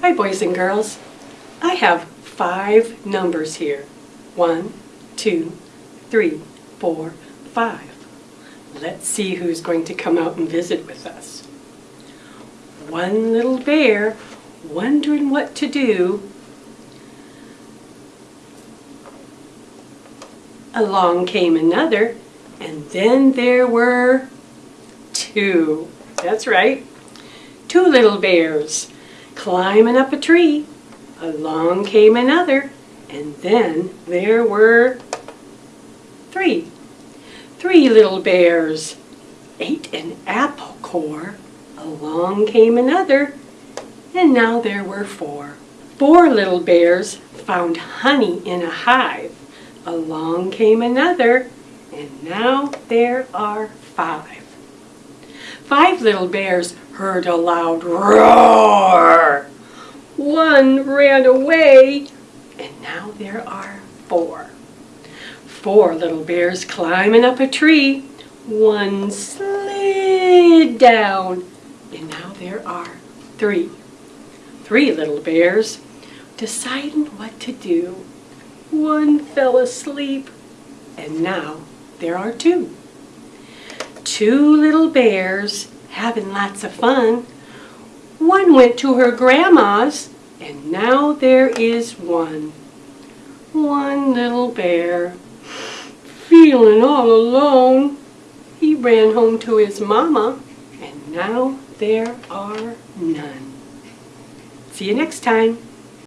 Hi, boys and girls. I have five numbers here. One, two, three, four, five. Let's see who's going to come out and visit with us. One little bear wondering what to do. Along came another, and then there were two. That's right. Two little bears climbing up a tree. Along came another, and then there were three. Three little bears ate an apple core. Along came another, and now there were four. Four little bears found honey in a hive. Along came another, and now there are five. Five little bears heard a loud roar. One ran away, and now there are four. Four little bears climbing up a tree. One slid down, and now there are three. Three little bears deciding what to do. One fell asleep, and now there are two. Two little bears having lots of fun. One went to her grandma's, and now there is one. One little bear, feeling all alone. He ran home to his mama, and now there are none. See you next time.